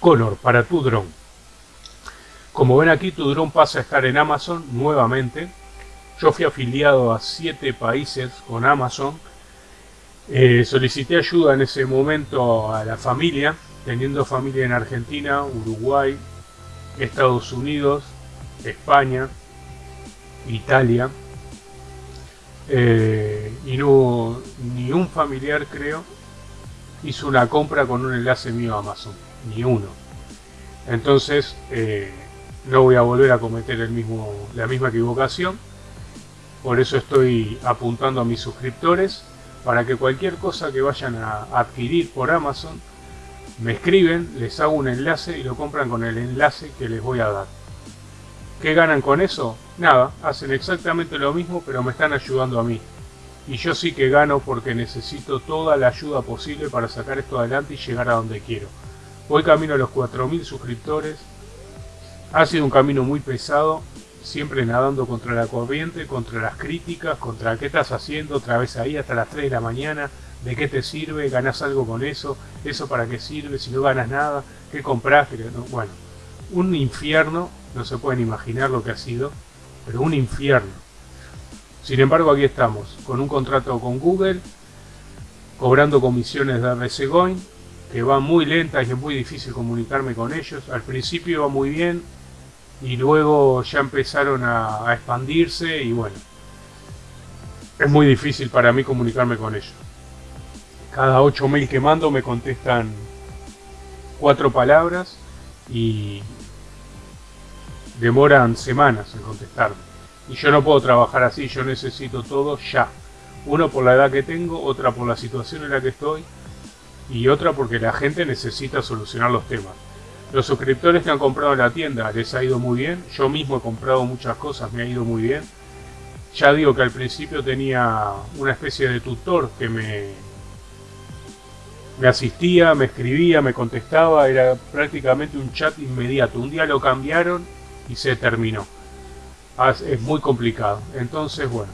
Connor, para tu dron. Como ven aquí, tu dron pasa a estar en Amazon nuevamente. Yo fui afiliado a 7 países con Amazon. Eh, solicité ayuda en ese momento a la familia, teniendo familia en Argentina, Uruguay, Estados Unidos, España, Italia. Eh, y no ni un familiar creo hizo una compra con un enlace mío a Amazon, ni uno. Entonces eh, no voy a volver a cometer la misma equivocación. Por eso estoy apuntando a mis suscriptores para que cualquier cosa que vayan a adquirir por Amazon me escriben, les hago un enlace y lo compran con el enlace que les voy a dar. ¿Qué ganan con eso? Nada, hacen exactamente lo mismo pero me están ayudando a mí. Y yo sí que gano porque necesito toda la ayuda posible para sacar esto adelante y llegar a donde quiero. Voy camino a los 4.000 suscriptores. Ha sido un camino muy pesado, siempre nadando contra la corriente, contra las críticas, contra qué estás haciendo otra vez ahí hasta las 3 de la mañana, de qué te sirve, ganas algo con eso, eso para qué sirve, si no ganas nada, qué compras, bueno, un infierno, no se pueden imaginar lo que ha sido, pero un infierno. Sin embargo, aquí estamos, con un contrato con Google, cobrando comisiones de RCGoin, que va muy lenta y es muy difícil comunicarme con ellos. Al principio iba muy bien y luego ya empezaron a, expandirse y bueno, es muy difícil para mí comunicarme con ellos. Cada 8 mail que mando me contestan cuatro palabras y demoran semanas en contestarme. Y yo no puedo trabajar así, yo necesito todo ya. Uno por la edad que tengo, otra por la situación en la que estoy y otra porque la gente necesita solucionar los temas. Los suscriptores que han comprado en la tienda les ha ido muy bien, yo mismo he comprado muchas cosas, me ha ido muy bien. Ya digo que al principio tenía una especie de tutor que me, me asistía, me escribía, me contestaba, era prácticamente un chat inmediato. Un día lo cambiaron y se terminó. Ah, es muy complicado. Entonces, bueno,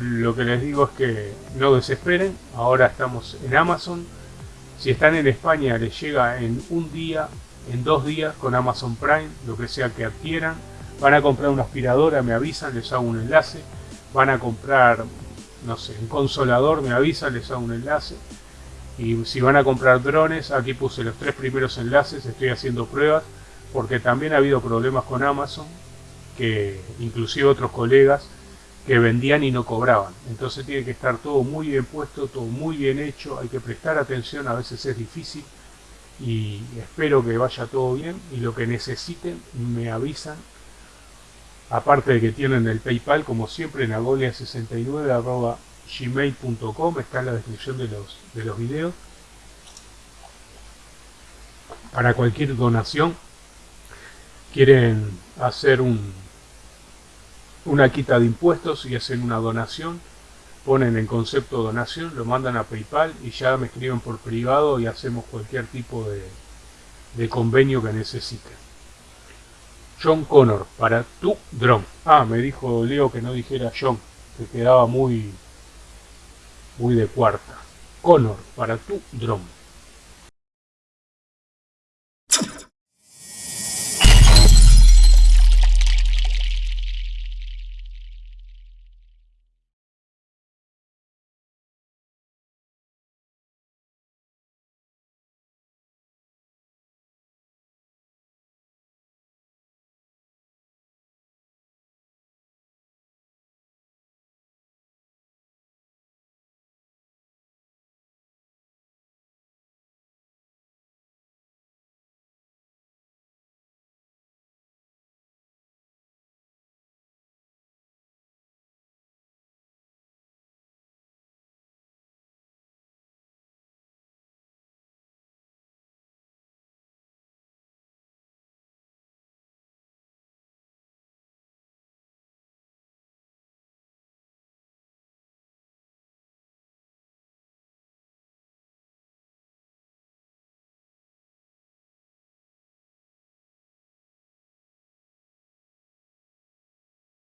lo que les digo es que no desesperen. Ahora estamos en Amazon. Si están en España les llega en un día, en dos días con Amazon Prime, lo que sea que adquieran. Van a comprar una aspiradora, me avisan, les hago un enlace. Van a comprar, no sé, un consolador, me avisan, les hago un enlace y si van a comprar drones, aquí puse los tres primeros enlaces, estoy haciendo pruebas, porque también ha habido problemas con Amazon, que inclusive otros colegas que vendían y no cobraban. Entonces tiene que estar todo muy bien puesto, todo muy bien hecho, hay que prestar atención, a veces es difícil y espero que vaya todo bien y lo que necesiten me avisan. Aparte de que tienen el PayPal, como siempre, en agolia69 gmail.com, está en la descripción de los, de los videos. Para cualquier donación, quieren hacer un, una quita de impuestos y hacen una donación, ponen en concepto donación, lo mandan a Paypal y ya me escriben por privado y hacemos cualquier tipo de, de convenio que necesiten. John Connor, para tu dron. Ah, me dijo Leo que no dijera John, que quedaba muy muy de cuarta. Connor para tu dron.